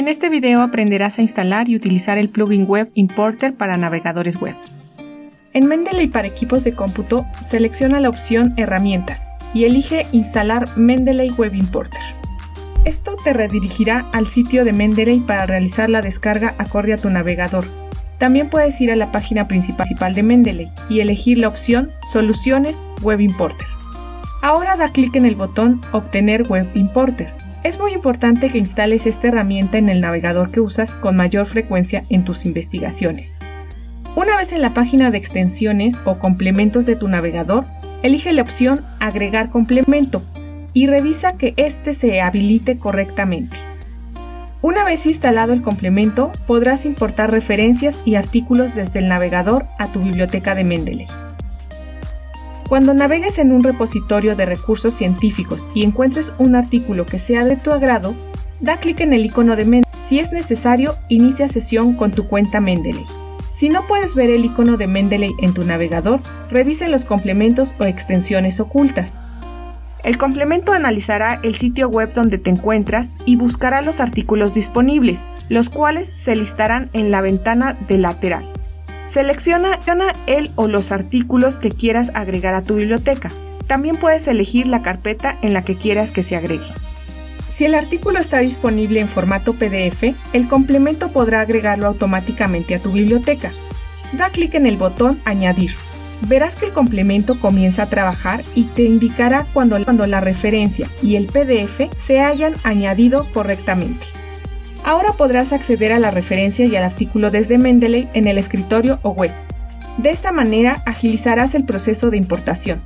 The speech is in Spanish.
En este video aprenderás a instalar y utilizar el plugin Web Importer para navegadores web. En Mendeley para equipos de cómputo, selecciona la opción Herramientas y elige Instalar Mendeley Web Importer. Esto te redirigirá al sitio de Mendeley para realizar la descarga acorde a tu navegador. También puedes ir a la página principal de Mendeley y elegir la opción Soluciones Web Importer. Ahora da clic en el botón Obtener Web Importer es muy importante que instales esta herramienta en el navegador que usas con mayor frecuencia en tus investigaciones. Una vez en la página de extensiones o complementos de tu navegador, elige la opción Agregar complemento y revisa que éste se habilite correctamente. Una vez instalado el complemento, podrás importar referencias y artículos desde el navegador a tu biblioteca de Mendeley. Cuando navegues en un repositorio de recursos científicos y encuentres un artículo que sea de tu agrado, da clic en el icono de Mendeley. Si es necesario, inicia sesión con tu cuenta Mendeley. Si no puedes ver el icono de Mendeley en tu navegador, revise los complementos o extensiones ocultas. El complemento analizará el sitio web donde te encuentras y buscará los artículos disponibles, los cuales se listarán en la ventana de lateral. Selecciona el o los artículos que quieras agregar a tu biblioteca. También puedes elegir la carpeta en la que quieras que se agregue. Si el artículo está disponible en formato PDF, el complemento podrá agregarlo automáticamente a tu biblioteca. Da clic en el botón Añadir. Verás que el complemento comienza a trabajar y te indicará cuando, cuando la referencia y el PDF se hayan añadido correctamente. Ahora podrás acceder a la referencia y al artículo desde Mendeley en el escritorio o web. De esta manera agilizarás el proceso de importación.